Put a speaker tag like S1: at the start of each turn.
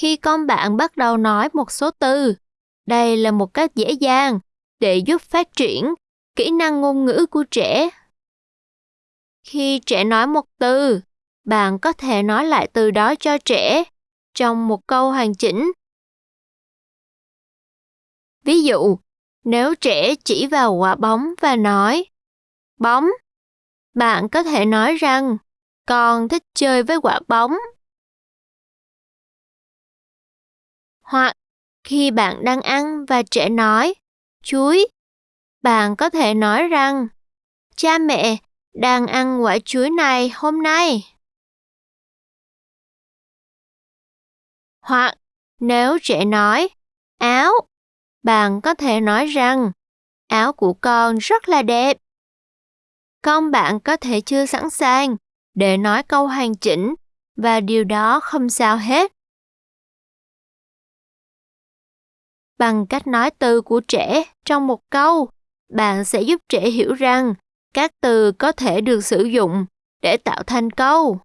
S1: Khi con bạn bắt đầu nói một số từ, đây là một cách dễ dàng để giúp phát triển kỹ năng ngôn ngữ của trẻ. Khi trẻ nói một từ, bạn có thể nói lại từ đó cho trẻ trong một câu hoàn chỉnh. Ví dụ, nếu trẻ chỉ vào quả bóng và nói bóng, bạn có thể nói rằng con thích chơi với quả bóng. Hoặc khi bạn đang ăn và trẻ nói chuối, bạn có thể nói rằng cha mẹ đang ăn quả chuối này hôm nay. Hoặc nếu trẻ nói áo, bạn có thể nói rằng áo của con rất là đẹp. Con bạn có thể chưa sẵn sàng để nói câu hoàn chỉnh và điều đó không sao hết. Bằng cách nói từ của trẻ trong một câu, bạn sẽ giúp trẻ hiểu rằng các từ có thể được sử dụng để tạo thành câu.